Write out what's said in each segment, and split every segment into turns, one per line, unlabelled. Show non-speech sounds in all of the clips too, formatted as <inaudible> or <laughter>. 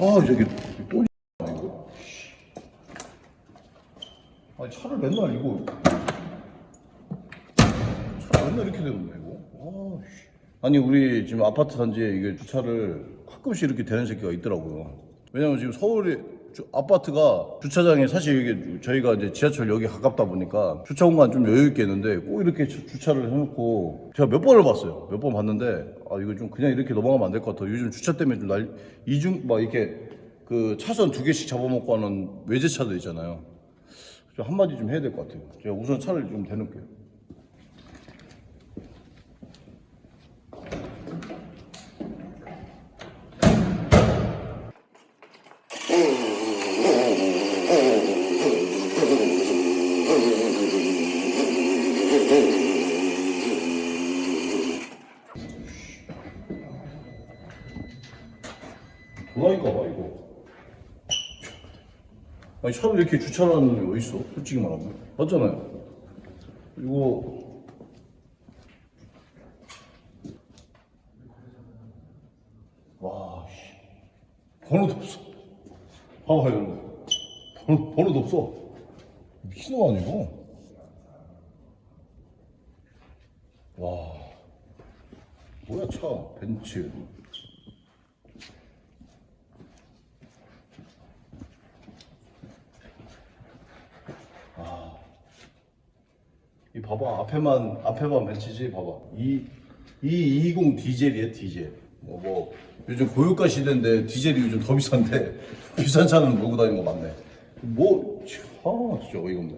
아 저기 또 이거. 아니 차를 맨날 이거 차 맨날 이렇게 되는데 이거. 아, 씨. 아니 우리 지금 아파트 단지에 이게 주차를 가끔씩 이렇게 되는 새끼가 있더라고요. 왜냐면 지금 서울에 주- 아파트가 주차장에 사실 이게 저희가 이제 지하철역이 가깝다 보니까 주차 공간 좀 여유 있게 있는데 꼭 이렇게 주- 주차를 해놓고 제가 몇 번을 봤어요. 몇 번 봤는데 아 이거 좀 그냥 이렇게 넘어가면 안 될 것 같아. 요즘 주차 때문에 좀 날 이중 막 이렇게 그 차선 두 개씩 잡아먹고 하는 외제차들 있잖아요. 좀 한마디 좀 해야 될 것 같아요. 제가 우선 차를 좀 대놓을게요. 도라이가 봐 이거. 아니 차를 이렇게 주차를 하는 놈이 어딨어? 솔직히 말하면 맞잖아요. 이거 와, 씨. 번호도 없어. 봐봐 이런 거. 번호, 번호도 없어. 미친놈 아니고? 와, 뭐야 차? 벤츠. 이 봐봐 앞에만 앞에만 벤츠지? 봐봐. 이, 이20 디젤이야 디젤. 뭐, 뭐 요즘 고유가 시대인데 디젤이 요즘 더 비싼데 <laughs> 비싼 차는 몰고 다니는 거 맞네. 뭐 아, 진짜 어이가 없네.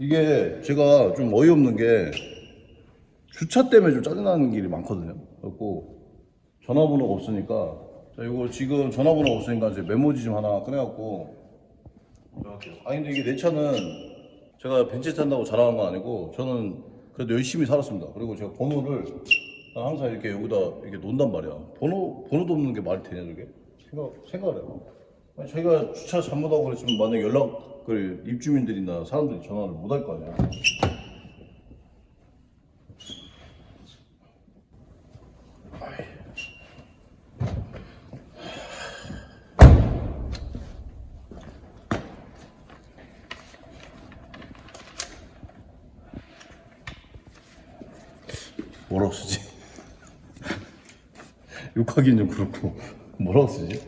이게 제가 좀 어이없는 게 주차 때문에 좀 짜증나는 길이 많거든요. 그래갖고 전화번호가 없으니까. 자 이거 지금 전화번호가 없으니까 이제 메모지 좀 하나 꺼내갖고. 아니 근데 이게 내 차는 제가 벤츠 탄다고 자랑한 건 아니고 저는 그래도 열심히 살았습니다. 그리고 제가 번호를 난 항상 이렇게 여기다 이렇게 놓는단 말이야. 번호 번호도 없는 게 말이 되냐 저게? 생각 생각을 해봐. 아니 자기가 주차 잘못하고 그랬으면 만약 연락을 입주민들이나 사람들이 전화를 못 할 거 아니야. 뭐라고 쓰지? <laughs> 욕하기는 좀 그렇고 뭐라고 쓰지?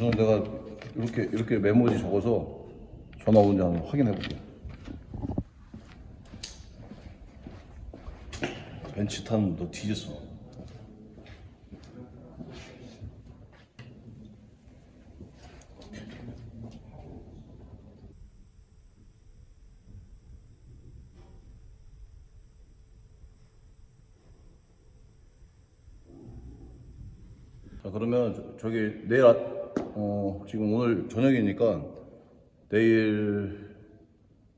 우선 내가 이렇게 이렇게 메모지 적어서 전화 온지 한번 확인해 볼게. 벤츠 타는 너 뒤졌어. 자 그러면 저- 저기 내일 아, 어 지금 오늘 저녁이니까 내일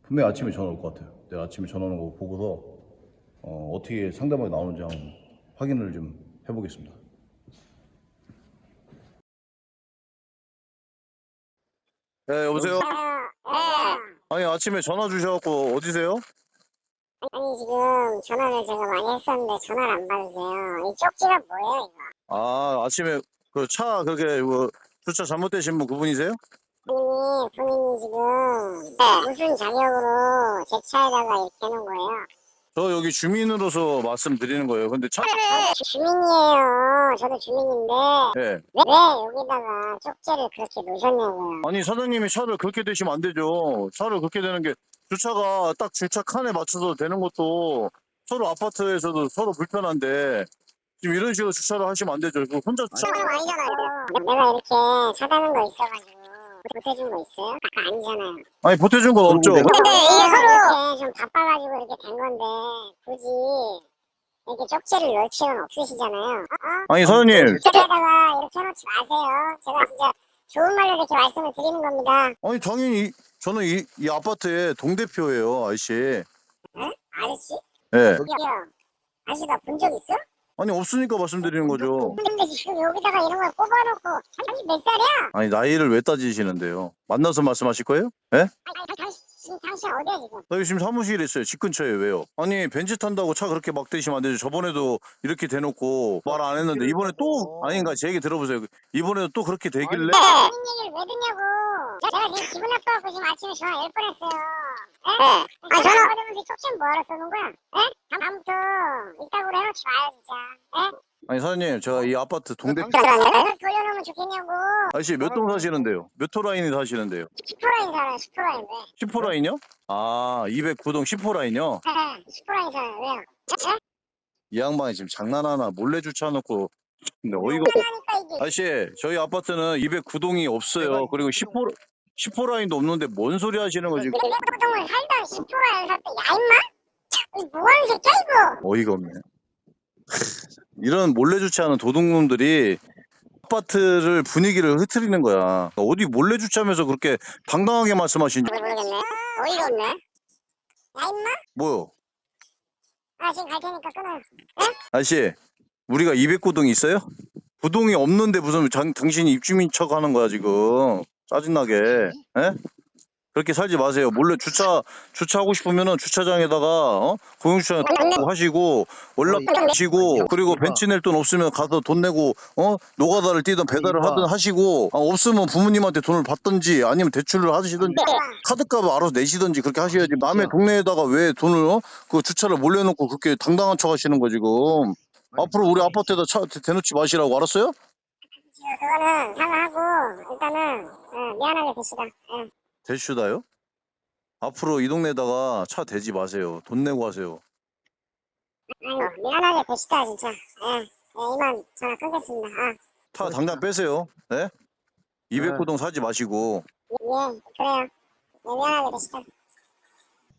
분명히 아침에 전화 올 것 같아요. 내일 아침에 전화 오는 거 보고서 어, 어떻게 상담이 나오는지 한번 확인을 좀 해보겠습니다.
네, 여보세요?
네.
아니, 아침에 전화 주셔갖고, 어디세요?
아니 지금 전화를 제가 많이 했었는데 전화를 안 받으세요. 이 쪽지가 뭐예요 이거?
아, 아침에 그 차, 그게, 그, 주차 잘못되신 분 그분이세요?
본인이 본인이 지금 무슨 자격으로 제 차에다가 이렇게 해놓은 거예요?
저 여기 주민으로서 말씀드리는 거예요. 근데 차,
저도 주민이에요. 저도 주민인데
예.
왜, 왜 여기다가 쪽지를 그렇게 놓으셨냐고요?
아니, 사장님이 차를 그렇게 되시면 안 되죠. 차를 그렇게 되는 게, 주차가 딱 주차 칸에 맞춰서 되는 것도 서로 아파트에서도 서로 불편한데, 지금 이런 식으로 주차를 하시면 안 되죠. 그 혼자 주차,
아니잖아요. 내가 이렇게 사다는 거 있어가지고 보태준 거 있어요? 아까 아니잖아요.
아니, 보태준 건 없죠.
근데 이게 서로 이렇게 좀 바빠가지고 이렇게 된 건데 굳이 이렇게 쪽지를 넣을 필요는 없으시잖아요. 어? 어?
아니, 사장님.
쪽지에다가 이렇게 해놓지 마세요. 제가 진짜 좋은 말로 이렇게 말씀을 드리는 겁니다.
아니, 당연히
저는 이, 이 아파트의 동대표예요, 아저씨.
아저씨?
예.
여기요. 아저씨 나본적 있어?
아니, 없으니까 말씀드리는 거죠.
근데 지금 여기다가 이런 걸 꼽아놓고 당신 몇 살이야?
아니, 나이를 왜 따지시는데요? 만나서 말씀하실 거예요? 예?
아니, 아니, 당신 지금 당신 어디야 지금?
나 여기 지금 사무실에 있어요. 집 근처에 왜요? 아니 벤츠 탄다고 차 그렇게 막 대시면 안 되죠. 저번에도 이렇게 대놓고 말 안 했는데 이번에 또 아닌가 제 얘기 들어보세요. 이번에도 또 그렇게 되길래
본인 얘기를 왜 듣냐고. 제가 지금 기분 나빠갖고 지금 아침에 전화 열 뻔했어요. 예? 아 전화 받으면서 쪽지는 뭐하러 쓰는 거야? 예? 다음부터 이따구로 해놓지 마요 진짜. 예?
아니 사장님 제가 이 아파트 동대
그래서 돌려놓으면 좋겠냐고.
아저씨 몇 동 사시는데요? 몇 호 라인이 사시는데요?
10%라인 살아요 10%라인데.
10호 라인이요? 아 209동 10호 라인이요?
예, 10%라인 살아요. 왜요? 예?
이 양반이 지금 장난하나 몰래 주차해놓고 근데 어이가 아저씨 저희 아파트는 209동이 없어요. 그리고 10호 10호 라인도 없는데 뭔 소리 하시는 거지?
내보통을 살다 10%라인 샀대. 야 임마? 뭐 하는 새끼야 이거?
어이가 없네. <laughs> 이런 몰래 주차하는 도둑놈들이 아파트를 분위기를 흐트리는 거야. 어디 몰래 주차하면서 그렇게 당당하게 말씀하시니?
뭘 모르겠네. 어이가 없네. 야 임마?
뭐요?
아 지금 갈 테니까 끊어요.
아저씨, 우리가 209동이 있어요? 부동이 없는데 무슨 장- 당신이 입주민 척 하는 거야 지금. 짜증나게. 에? 그렇게 살지 마세요. 몰래 주차 주차하고 싶으면은 주차장에다가 어? 공용주차 하시고 월락하시고 그리고 벤치 낼 돈 없으면 가서 돈 내고 어 노가다를 뛰든 배달을 하든 하시고 아, 없으면 부모님한테 돈을 받든지 아니면 대출을 하시든지 카드값을 알아서 내시든지 그렇게 하셔야지 남의 동네에다가 왜 돈을 어? 그 주차를 몰래 놓고 그렇게 당당한 척 하시는 거 지금 앞으로 우리 아파트에다 차 대- 대놓지 마시라고 알았어요?
그거는 사과하고 일단은 어, 미안하게 드시다. 예.
대슈다요? 앞으로 이 동네에다가 차 대지 마세요 돈 내고 하세요
아유 미안하게 드시다 진짜. 예. 예, 이만 전화 끊겠습니다. 아,
차 당장 빼세요 네? 209동 사지 마시고
예, 그래요. 예, 미안하게 드시다.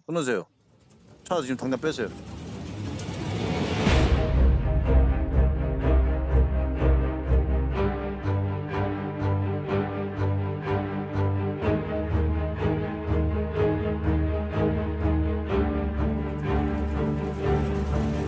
끊으세요 차 지금 당장 빼세요